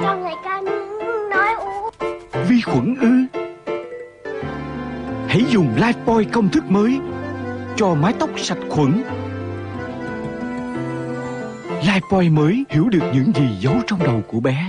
cho người ta nói u. Vi khuẩn ư? Hãy dùng Lifebuoy công thức mới Cho mái tóc sạch khuẩn. Lifebuoy mới hiểu được những gì giấu trong đầu của bé.